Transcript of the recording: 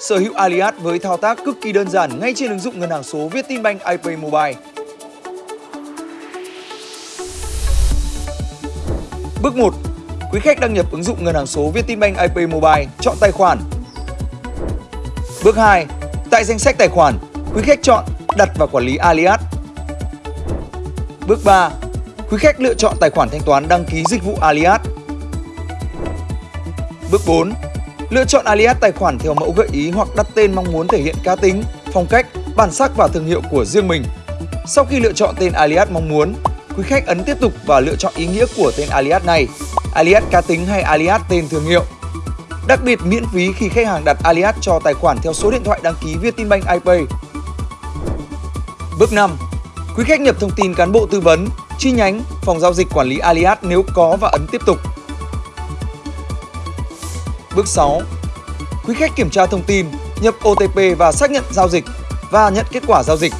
Sở hữu Alias với thao tác cực kỳ đơn giản ngay trên ứng dụng ngân hàng số Vietinbank iPay Mobile. Bước 1. Quý khách đăng nhập ứng dụng ngân hàng số Vietinbank iPay Mobile, chọn tài khoản. Bước 2. Tại danh sách tài khoản, quý khách chọn đặt và quản lý Alias. Bước 3. Quý khách lựa chọn tài khoản thanh toán đăng ký dịch vụ Alias. Bước 4. Lựa chọn alias tài khoản theo mẫu gợi ý hoặc đặt tên mong muốn thể hiện cá tính, phong cách, bản sắc và thương hiệu của riêng mình. Sau khi lựa chọn tên alias mong muốn, quý khách ấn tiếp tục và lựa chọn ý nghĩa của tên alias này, alias cá tính hay alias tên thương hiệu. Đặc biệt miễn phí khi khách hàng đặt alias cho tài khoản theo số điện thoại đăng ký Vietinbank iPay. Bước 5. Quý khách nhập thông tin cán bộ tư vấn, chi nhánh, phòng giao dịch quản lý alias nếu có và ấn tiếp tục. Bước 6. Quý khách kiểm tra thông tin, nhập OTP và xác nhận giao dịch và nhận kết quả giao dịch.